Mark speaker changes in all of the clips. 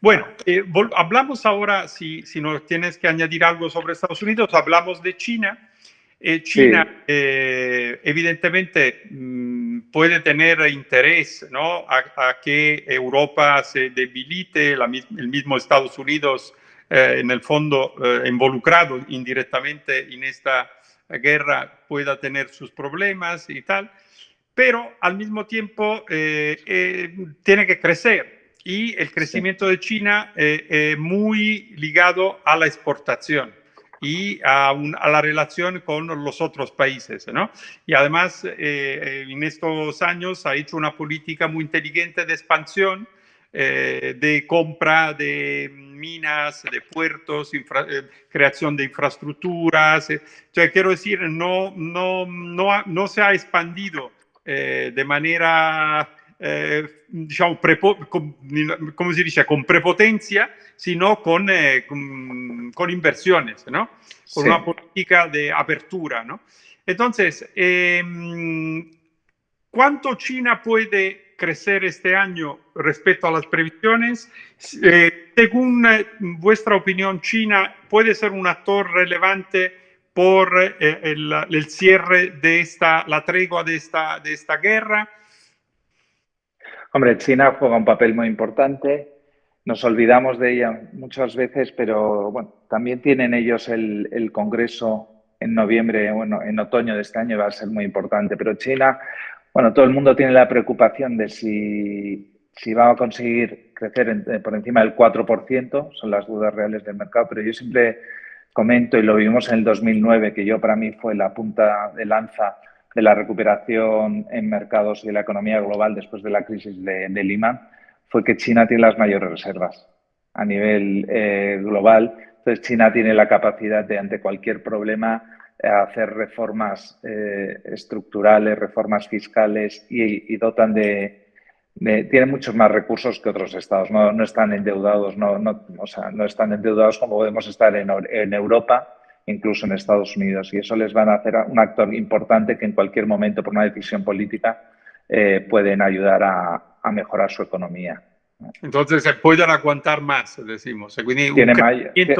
Speaker 1: Bueno, eh, hablamos ahora, si, si nos tienes que añadir algo sobre Estados Unidos, hablamos de China. Eh, China, eh, evidentemente, mm, puede tener interés ¿no? a, que Europa se debilite, el mismo Estados Unidos, en el fondo, involucrado indirectamente en esta guerra, pueda tener sus problemas y tal, pero al mismo tiempo tiene que crecer y el crecimiento de China eh, muy ligado a la exportación y a, la relación con los otros países. ¿no? Y además, eh, en estos años ha hecho una política muy inteligente de expansión, eh, de compra de minas, de puertos, creación de infraestructuras. quiero decir, no, no, no, no se ha expandido de manera eh, diciamo, con, come si dice, con prepotencia, sino con, eh, con, con, inversiones, ¿no? Con sí. una política de apertura, ¿no? Entonces, eh, ¿cuánto China puede crecer este año respecto a las previsiones? Eh, según eh, vuestra opinión, China puede ser un actor relevante por eh, el, el, cierre de esta, la tregua de esta, de esta guerra.
Speaker 2: Hombre, China juega un papel muy importante. Nos olvidamos de ella muchas veces, pero bueno, también tienen ellos el, Congreso en noviembre, bueno, en otoño de este año va a ser muy importante. Pero China, bueno, todo el mundo tiene la preocupación de si, si va a conseguir crecer en, por encima del 4%, son las dudas reales del mercado, pero yo siempre comento, y lo vimos en el 2009, que yo para mí fue la punta de lanza de la recuperación en mercados y de la economía global después de la crisis de, de Lima fue que China tiene las mayores reservas a nivel eh, global. Entonces, China tiene la capacidad de, ante cualquier problema, hacer reformas eh, estructurales, reformas fiscales y, dotan de, de, Tiene muchos más recursos que otros estados. No, no están endeudados, no, no, o sea, no están endeudados como podemos estar en, en Europa incluso en Estados Unidos. Y eso les van a hacer un actor importante que en cualquier momento, por una decisión política, eh, pueden ayudar a, a, mejorar su economía.
Speaker 1: Entonces, se pueden aguantar más, decimos.
Speaker 2: Tiene, mayor, tiene,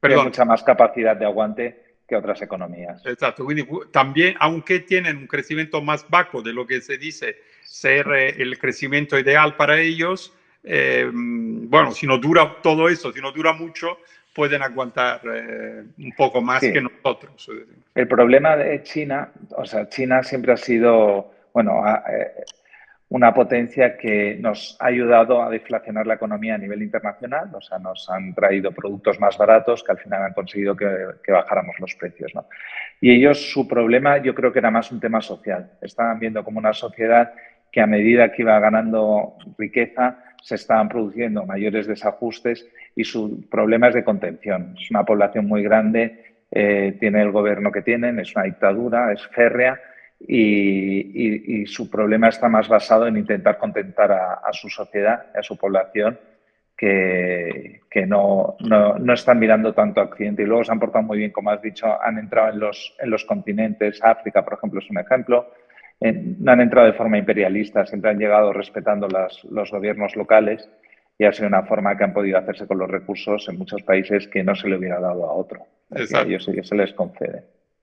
Speaker 2: tiene mucha más capacidad de aguante que otras economías.
Speaker 1: Exacto. También, aunque tienen un crecimiento más bajo de lo que se dice ser eh, el crecimiento ideal para ellos, eh, bueno, si no dura todo eso, si no dura mucho, pueden aguantar eh, un poco más sí. que nosotros.
Speaker 2: El problema de China, o sea, China siempre ha sido, bueno, eh, una potencia que nos ha ayudado a deflacionar la economía a nivel internacional, o sea, nos han traído productos más baratos que al final han conseguido que, que bajáramos los precios, ¿no? Y ellos, su problema, yo creo que era más un tema social. Estaban viendo como una sociedad que a medida que iba ganando riqueza, se estaban produciendo mayores desajustes y su problema es de contención. Es una población muy grande, eh, tiene el gobierno que tienen, es una dictadura, es férrea y, su problema está más basado en intentar contentar a, a su sociedad, a su población, que, que no, no, no, están mirando tanto a Occidente. Y luego se han portado muy bien, como has dicho, han entrado en los, en los continentes. África, por ejemplo, es un ejemplo no han entrado de forma imperialista, siempre han llegado respetando las, los gobiernos locales y ha sido una forma que han podido hacerse con los recursos en muchos países que no se le hubiera dado a otro. A ellos se les concede.